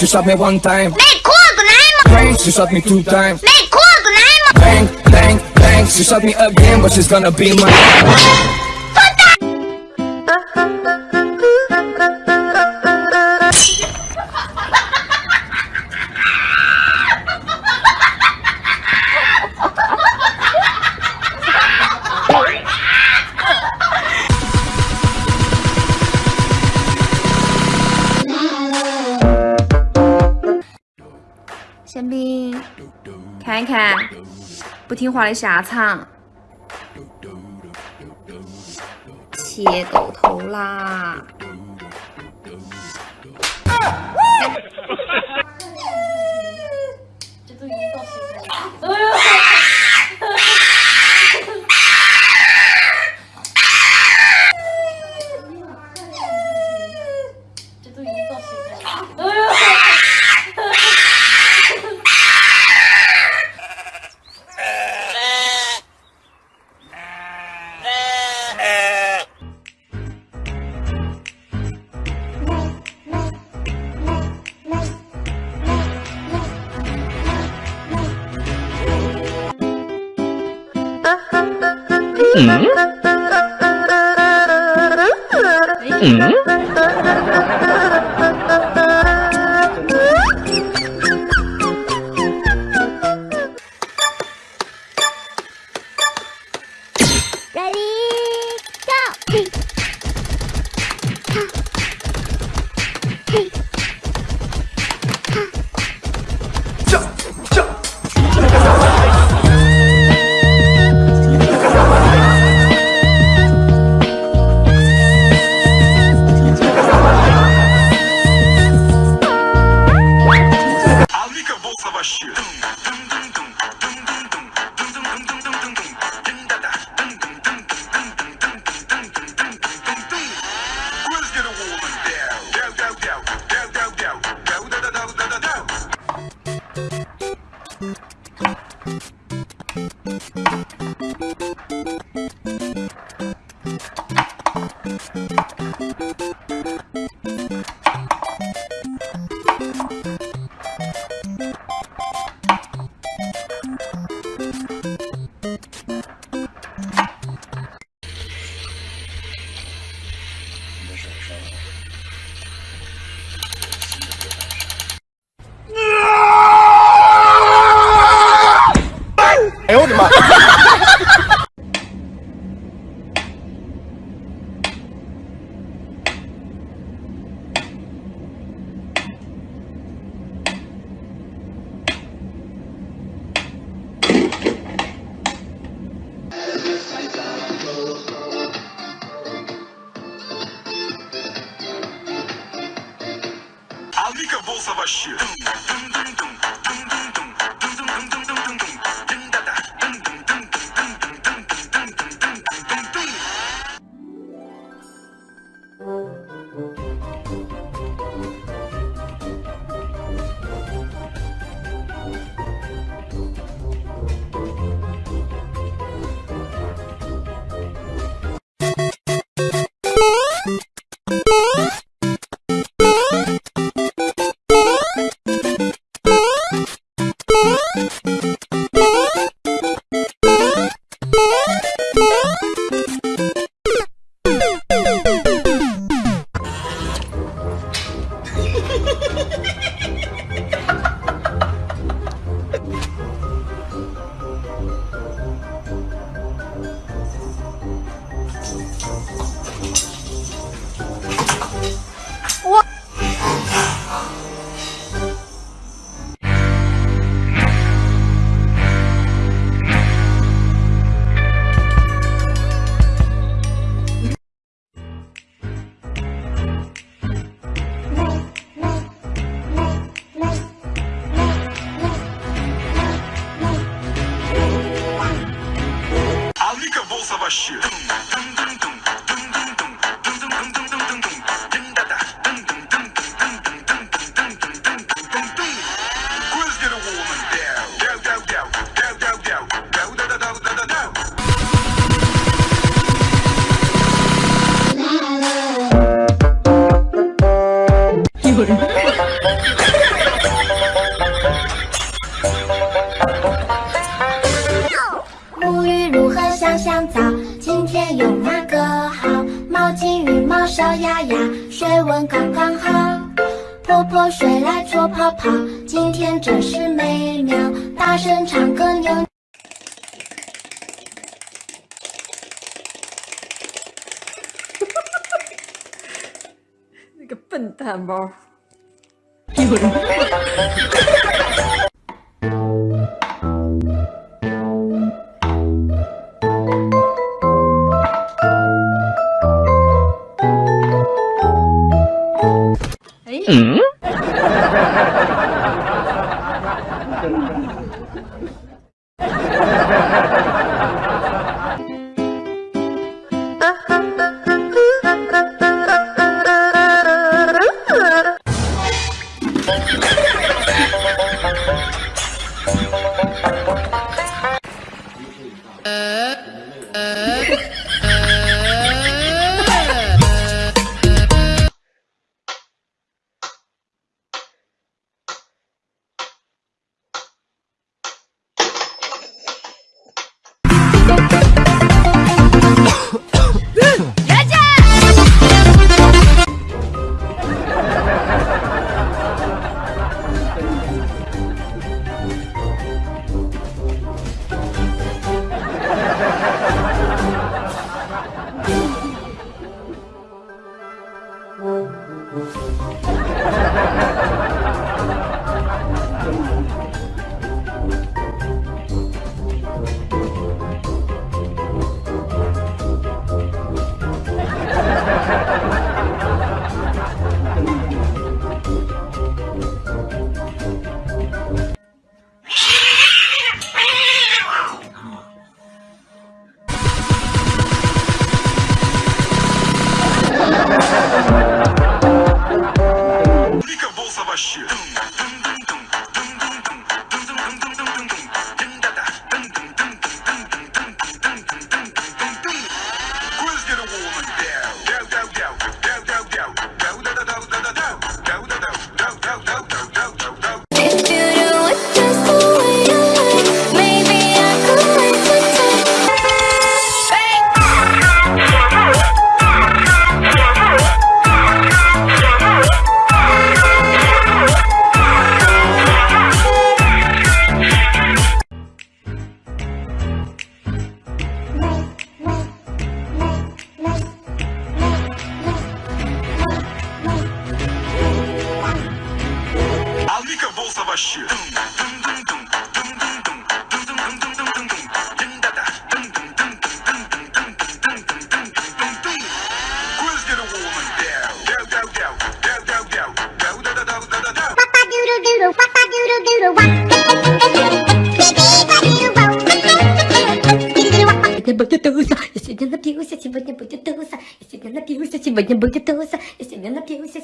She shot me one time. Bang! She shot me two times. Bang, bang, bang, she shot me again But she's gonna be my 宪兵，看一看不听话的下场，切狗头啦！嗯，嗯，Ready Go！Hollywood. 哪个好？毛巾、浴帽、小鸭鸭，水温刚刚好。泼泼水来搓泡泡，今天真是美妙。大声唱歌扭。那个笨蛋包。Mm? Сегодня будет туса, я напьюсь,